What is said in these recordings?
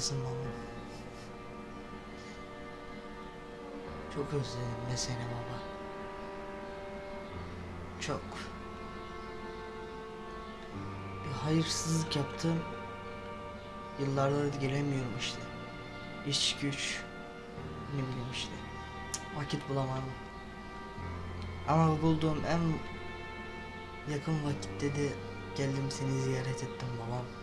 Nasılsın baba? Çok özledim be seni baba. Çok. Bir hayırsızlık yaptım. Yıllardır gelemiyorum işte. İş güç. Ne bileyim işte. Vakit bulamadım. Ama bulduğum en yakın vakitte de geldim seni ziyaret ettim babam.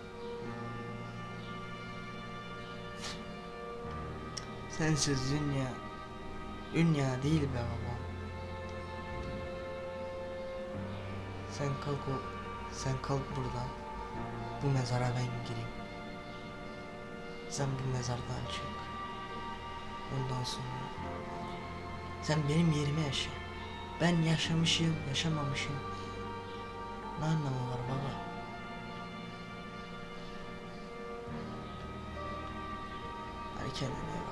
Sensiz dünya Dünya değil be baba. Sen kalk o, sen kalk buradan. Bu mezara ben gireyim. Sen bu mezardan çık. Ondan sonra sen benim yerime yaşa. Ben yaşamışım, yaşamamışım. Ne anlamı var baba? Hadi kendine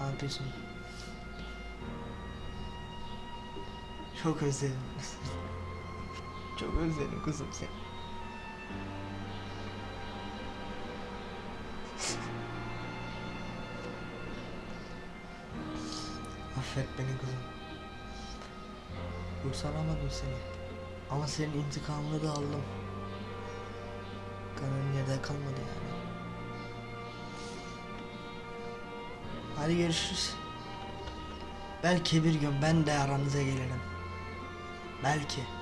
Ne yapıyorsun? Çok özledim. Çok özledim kızım seni. Affet beni kızım. Kurtaramadım seni. Ama senin intikamını da aldım. Kanın yerde kalmadı yani. Hadi görüşürüz. Belki bir gün ben de aranıza gelirim. Belki.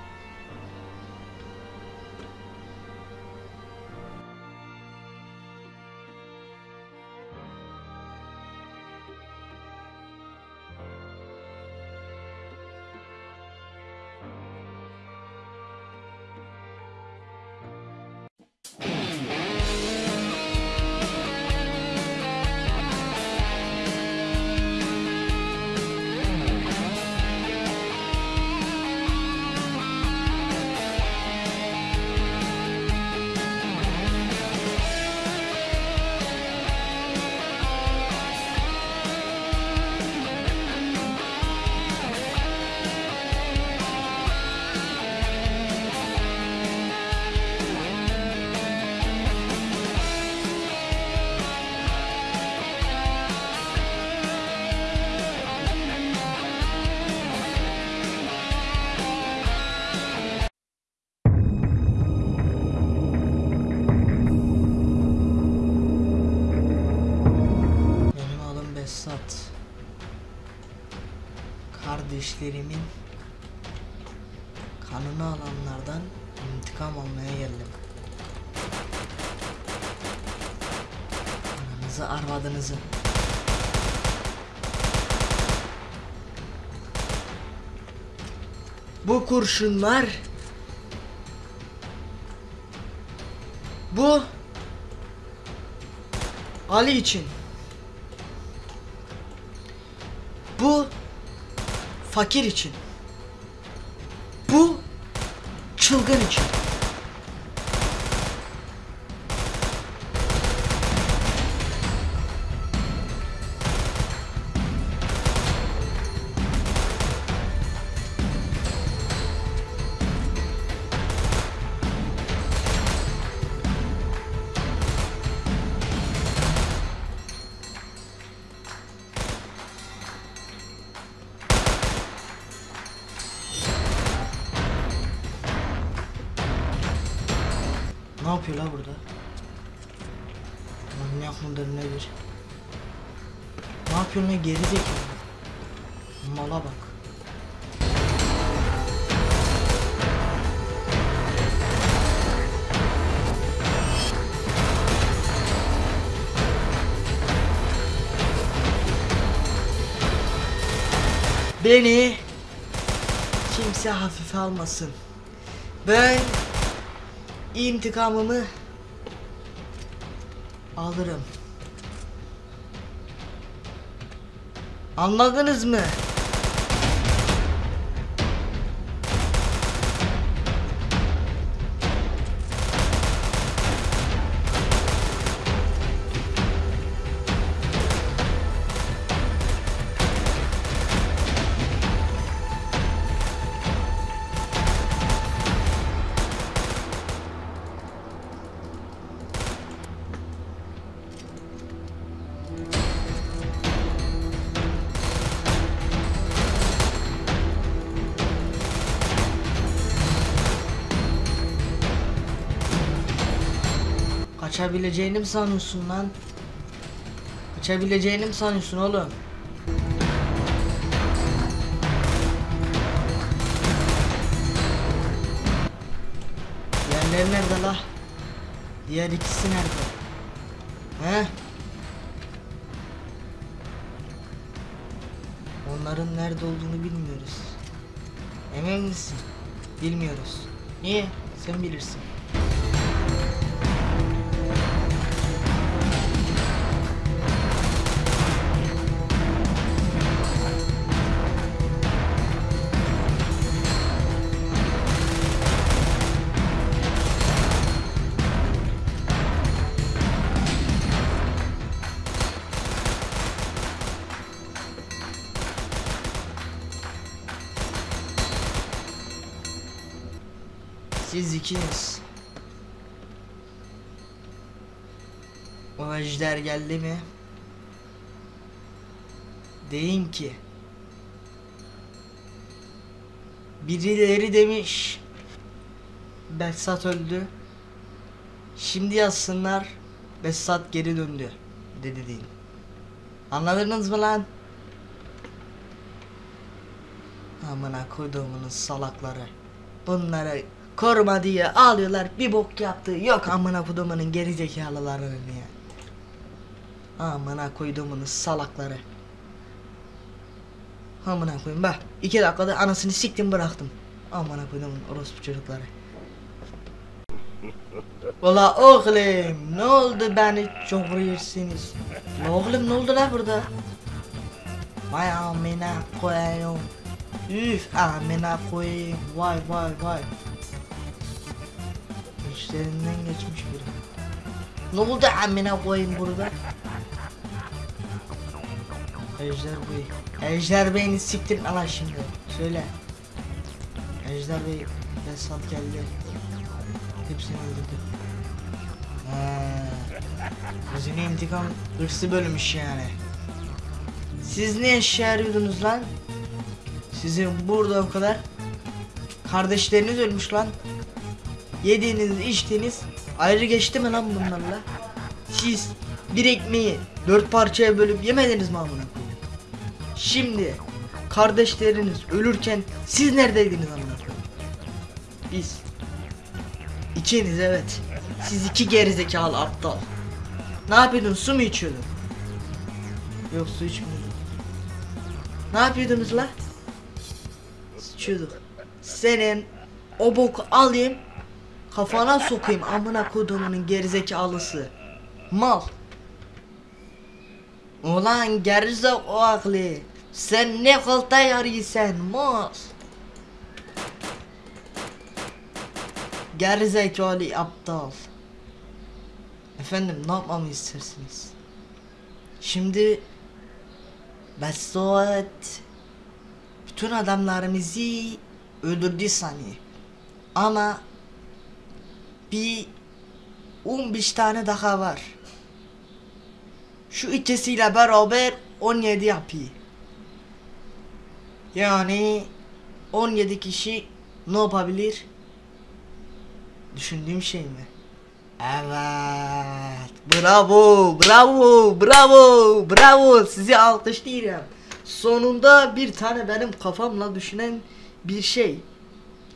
Kardeşlerimin kanını alanlardan intikam almaya geldim. Ananızı arvadınızı. Bu kurşunlar bu Ali için. Fakir için. Bu çılgın için. Yapıyor la burada? Manyak mıdır nedir? Ne yapıyor ne geri zekalı? Mala bak. Beni kimse hafife almasın. Ben intikamımı alırım. Anladınız mı? Kaçabileceğini mi sanıyorsun lan? Kaçabileceğini mi sanıyorsun oğlum? Diğerleri nerede la? Diğer ikisi nerede? He? Onların nerede olduğunu bilmiyoruz. Emin misin? Bilmiyoruz. Niye? Sen bilirsin. Siz ikiniz. O ejder geldi mi? Deyin ki Birileri demiş Behzat öldü Şimdi yazsınlar Behzat geri döndü Dedi deyin Anladınız mı lan? Amına koyduğumunun salakları Bunları koruma diye ağlıyorlar bir bok yaptı. Yok amına koyduğumunun gerizekalılarını ya. Amına koyduğumunun salakları. Amına koyayım bak iki dakikada anasını siktim bıraktım. Amına koyduğumun orospu çocukları. Ola oğlum ne oldu beni çok vuruyorsunuz Ne oğlum ne oldu la burada? Vay amına koyayım. Üf amına koyayım. Vay vay vay İşlerinden geçmiş biri. Ne oldu amına koyayım burada? Ejder Bey Ejder Bey'ini siktirin ala şimdi. Söyle. Ejder Bey Besat geldi. Hepsini öldürdü. Gözünü intikam hırsı bölmüş yani. Siz ne eşya arıyordunuz lan? Sizin burada o kadar Kardeşleriniz ölmüş lan Yediğiniz içtiğiniz ayrı geçti mi lan bunlarla? Siz bir ekmeği dört parçaya bölüp yemediniz mi amına? Şimdi kardeşleriniz ölürken siz neredeydiniz amına? Biz İkiniz evet. Siz iki gerizekalı aptal. Ne yapıyordun? Su mu içiyordun? Yok su içmiyordum. Ne yapıyordunuz la? Sıçıyorduk. Senin o boku alayım kafana sokayım amına kodumunun gerizekalısı. Mal. Ulan gerizek o aklı. Sen ne kolta yarıyorsun mal. Gerizekalı aptal. Efendim ne yapmamı istersiniz? Şimdi Besot bütün adamlarımızı öldürdü sanıyor. Ama bir 15 tane daha var. Şu ikisiyle beraber 17 yapıyor. Yani 17 kişi ne yapabilir? Düşündüğüm şey mi? Evet. Bravo, bravo, bravo, bravo. Sizi alkışlıyorum. Sonunda bir tane benim kafamla düşünen bir şey.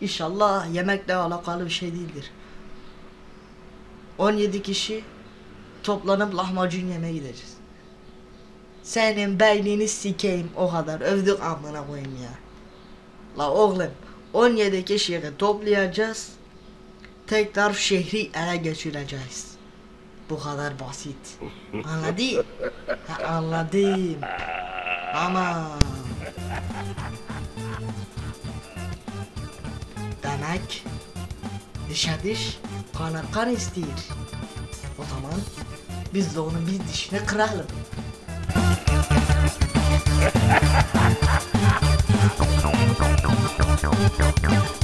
İnşallah yemekle alakalı bir şey değildir. 17 kişi toplanıp lahmacun yemeye gideceğiz. Senin beynini sikeyim o kadar övdük amına koyayım ya. La oğlum 17 kişiyi toplayacağız. Tekrar şehri ele geçireceğiz. Bu kadar basit. Anladın? Ha, anladım. Ama demek dişe diş kana kan istiyor. O zaman biz de onun bir dişine kıralım.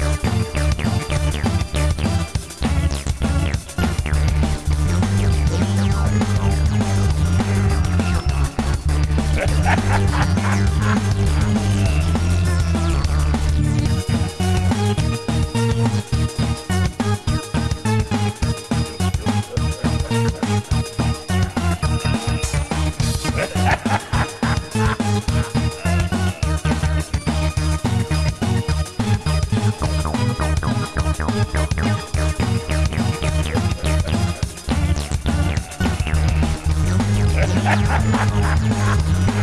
Música